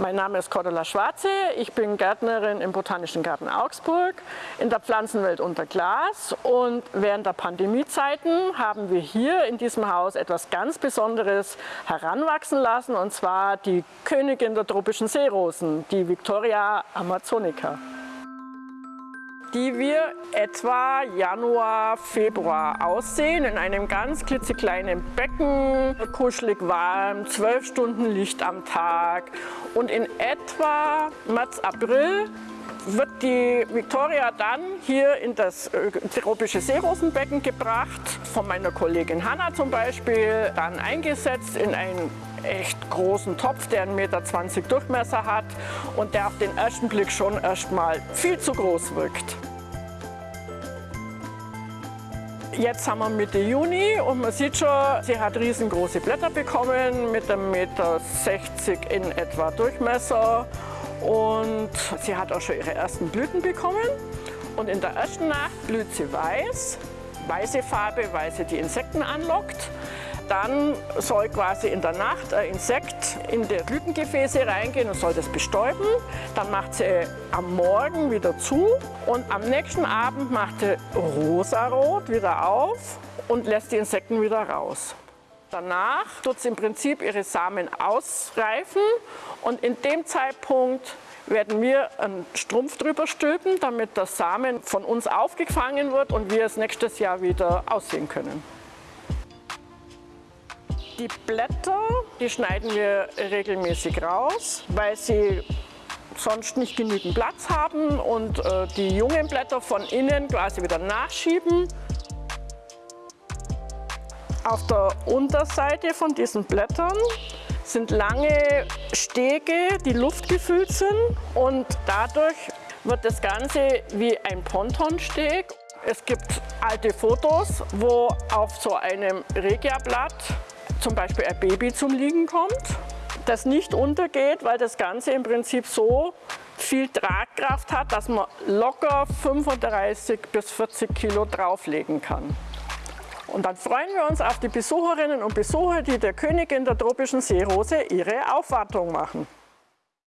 Mein Name ist Cordula Schwarze, ich bin Gärtnerin im Botanischen Garten Augsburg in der Pflanzenwelt unter Glas. Und während der Pandemiezeiten haben wir hier in diesem Haus etwas ganz Besonderes heranwachsen lassen und zwar die Königin der tropischen Seerosen, die Victoria amazonica die wir etwa Januar, Februar aussehen, in einem ganz klitzekleinen Becken, kuschelig warm, zwölf Stunden Licht am Tag. Und in etwa März, April wird die Victoria dann hier in das äh, tropische Seerosenbecken gebracht, von meiner Kollegin Hanna zum Beispiel, dann eingesetzt in einen echt großen Topf, der 1,20 Meter Durchmesser hat und der auf den ersten Blick schon erstmal viel zu groß wirkt. Jetzt haben wir Mitte Juni und man sieht schon, sie hat riesengroße Blätter bekommen mit einem Meter 60 in etwa Durchmesser und sie hat auch schon ihre ersten Blüten bekommen. Und in der ersten Nacht blüht sie weiß, weiße Farbe, weil sie die Insekten anlockt. Dann soll quasi in der Nacht ein Insekt in die Blütengefäße reingehen und soll das bestäuben. Dann macht sie am Morgen wieder zu und am nächsten Abend macht sie rosarot wieder auf und lässt die Insekten wieder raus. Danach tut sie im Prinzip ihre Samen ausreifen und in dem Zeitpunkt werden wir einen Strumpf drüber stülpen, damit der Samen von uns aufgefangen wird und wir es nächstes Jahr wieder aussehen können. Die Blätter, die schneiden wir regelmäßig raus, weil sie sonst nicht genügend Platz haben und äh, die jungen Blätter von innen quasi wieder nachschieben. Auf der Unterseite von diesen Blättern sind lange Stege, die luftgefüllt sind und dadurch wird das Ganze wie ein Pontonsteg. Es gibt alte Fotos, wo auf so einem Regia-Blatt zum Beispiel ein Baby zum Liegen kommt, das nicht untergeht, weil das Ganze im Prinzip so viel Tragkraft hat, dass man locker 35 bis 40 Kilo drauflegen kann. Und dann freuen wir uns auf die Besucherinnen und Besucher, die der Königin der tropischen Seerose ihre Aufwartung machen.